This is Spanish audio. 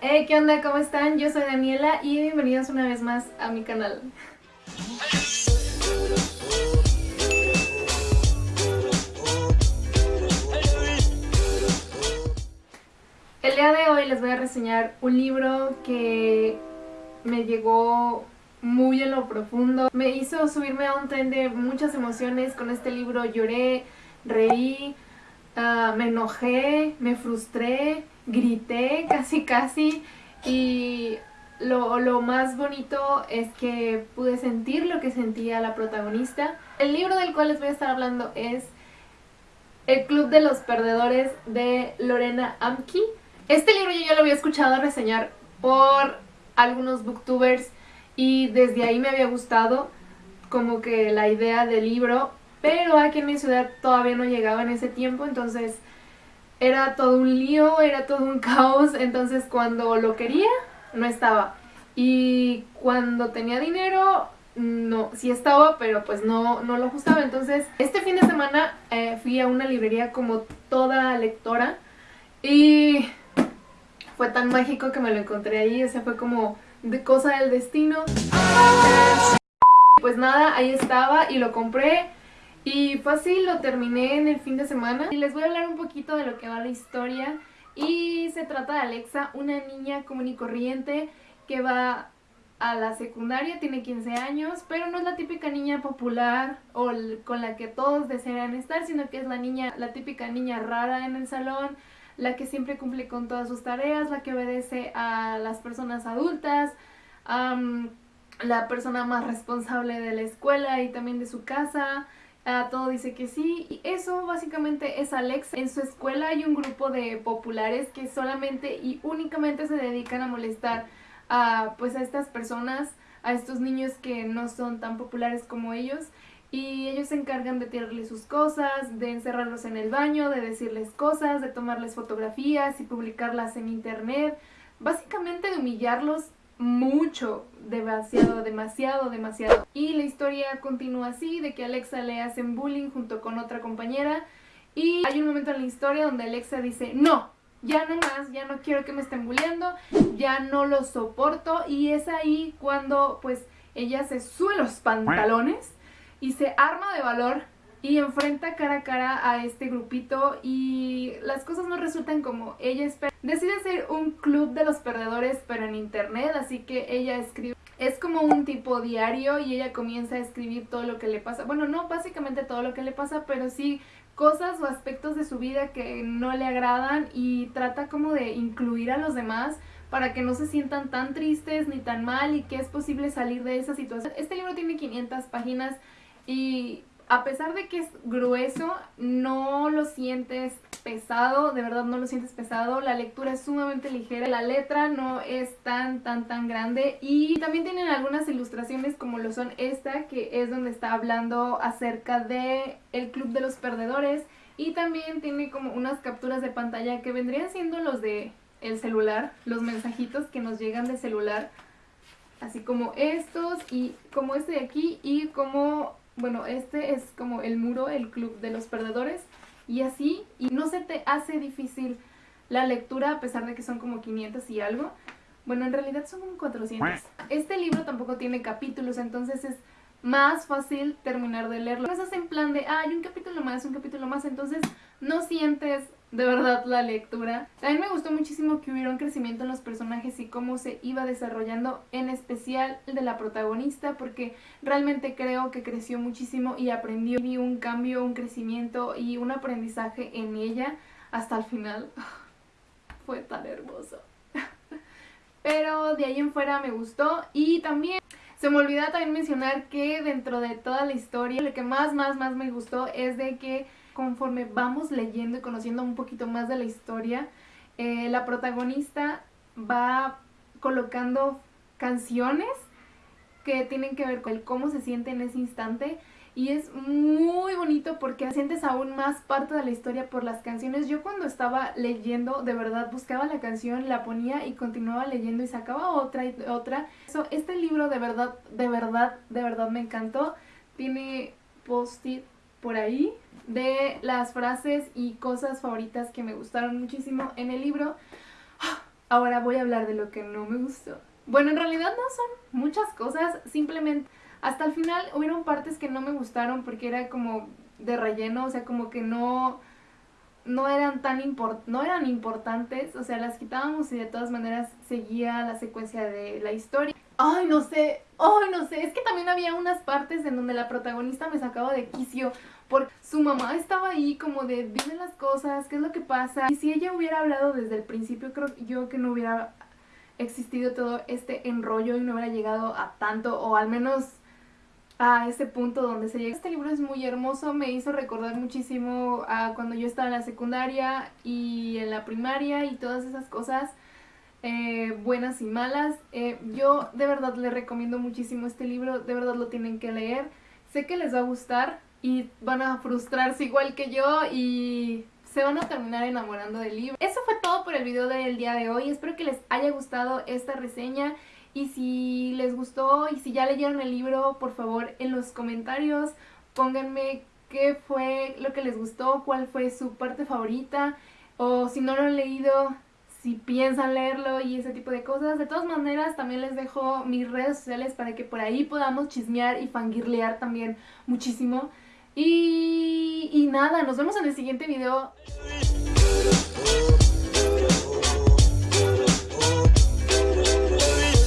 Hey, ¿qué onda? ¿Cómo están? Yo soy Daniela y bienvenidos una vez más a mi canal. El día de hoy les voy a reseñar un libro que me llegó muy en lo profundo. Me hizo subirme a un tren de muchas emociones. Con este libro lloré, reí, uh, me enojé, me frustré, grité casi casi y lo, lo, más bonito es que pude sentir lo que sentía la protagonista. El libro del cual les voy a estar hablando es El Club de los Perdedores de Lorena Amki. Este libro yo ya lo había escuchado reseñar por algunos booktubers y desde ahí me había gustado como que la idea del libro, pero aquí en mi ciudad todavía no llegaba en ese tiempo, entonces era todo un lío, era todo un caos, entonces cuando lo quería, no estaba. Y cuando tenía dinero, no, sí estaba, pero pues no, no lo ajustaba. Entonces, este fin de semana eh, fui a una librería como toda lectora y fue tan mágico que me lo encontré ahí, o sea, fue como de cosa del destino. Pues nada, ahí estaba y lo compré. Y fácil, lo terminé en el fin de semana. Y les voy a hablar un poquito de lo que va la historia. Y se trata de Alexa, una niña común y corriente que va a la secundaria, tiene 15 años, pero no es la típica niña popular o con la que todos desean estar, sino que es la niña, la típica niña rara en el salón, la que siempre cumple con todas sus tareas, la que obedece a las personas adultas, la persona más responsable de la escuela y también de su casa, a todo dice que sí y eso básicamente es Alex. En su escuela hay un grupo de populares que solamente y únicamente se dedican a molestar a pues a estas personas, a estos niños que no son tan populares como ellos y ellos se encargan de tirarles sus cosas, de encerrarlos en el baño, de decirles cosas, de tomarles fotografías y publicarlas en internet, básicamente de humillarlos mucho, demasiado, demasiado, demasiado. Y la historia continúa así, de que Alexa le hacen bullying junto con otra compañera y hay un momento en la historia donde Alexa dice, no, ya no más, ya no quiero que me estén bulleando, ya no lo soporto y es ahí cuando pues ella se sube los pantalones y se arma de valor y enfrenta cara a cara a este grupito y las cosas no resultan como ella espera. Decide hacer un club de los perdedores pero en internet, así que ella escribe... Es como un tipo diario y ella comienza a escribir todo lo que le pasa. Bueno, no básicamente todo lo que le pasa, pero sí cosas o aspectos de su vida que no le agradan y trata como de incluir a los demás para que no se sientan tan tristes ni tan mal y que es posible salir de esa situación. Este libro tiene 500 páginas y a pesar de que es grueso, no lo sientes pesado, de verdad no lo sientes pesado, la lectura es sumamente ligera, la letra no es tan tan tan grande y también tienen algunas ilustraciones como lo son esta que es donde está hablando acerca de el club de los perdedores y también tiene como unas capturas de pantalla que vendrían siendo los de el celular, los mensajitos que nos llegan de celular así como estos y como este de aquí y como bueno, este es como el muro, el club de los perdedores y así, y no se te hace difícil la lectura a pesar de que son como 500 y algo. Bueno, en realidad son como 400. Este libro tampoco tiene capítulos, entonces es más fácil terminar de leerlo. No estás en plan de, ah, hay un capítulo más, un capítulo más, entonces no sientes de verdad la lectura. También me gustó muchísimo que hubiera un crecimiento en los personajes y cómo se iba desarrollando, en especial el de la protagonista, porque realmente creo que creció muchísimo y aprendió. Vi un cambio, un crecimiento y un aprendizaje en ella hasta el final. Fue tan hermoso. Pero de ahí en fuera me gustó y también se me olvidó también mencionar que dentro de toda la historia lo que más más más me gustó es de que conforme vamos leyendo y conociendo un poquito más de la historia, eh, la protagonista va colocando canciones que tienen que ver con cómo se siente en ese instante y es muy bonito porque sientes aún más parte de la historia por las canciones. Yo cuando estaba leyendo, de verdad, buscaba la canción, la ponía y continuaba leyendo y sacaba otra y otra. este libro de verdad, de verdad, de verdad me encantó. Tiene post-it por ahí de las frases y cosas favoritas que me gustaron muchísimo en el libro. Ahora voy a hablar de lo que no me gustó. Bueno, en realidad no son muchas cosas, simplemente hasta el final hubieron partes que no me gustaron porque era como de relleno, o sea, como que no no eran tan import no eran importantes, o sea, las quitábamos y de todas maneras seguía la secuencia de la historia. Ay, no sé, ay, no sé, es que también había unas partes en donde la protagonista me sacaba de quicio porque su mamá estaba ahí como de dime las cosas, qué es lo que pasa. Y si ella hubiera hablado desde el principio, creo yo que no hubiera existido todo este enrollo y no hubiera llegado a tanto, o al menos a ese punto donde se llega. Este libro es muy hermoso, me hizo recordar muchísimo a cuando yo estaba en la secundaria y en la primaria y todas esas cosas eh, buenas y malas. Eh, yo de verdad les recomiendo muchísimo este libro, de verdad lo tienen que leer. Sé que les va a gustar y van a frustrarse igual que yo y se van a terminar enamorando del libro. Eso fue todo por el video del día de hoy, espero que les haya gustado esta reseña y si les gustó y si ya leyeron el libro, por favor en los comentarios pónganme qué fue lo que les gustó, cuál fue su parte favorita o si no lo han leído, si piensan leerlo y ese tipo de cosas. De todas maneras, también les dejo mis redes sociales para que por ahí podamos chismear y fangirlear también muchísimo. Y, y nada, nos vemos en el siguiente video.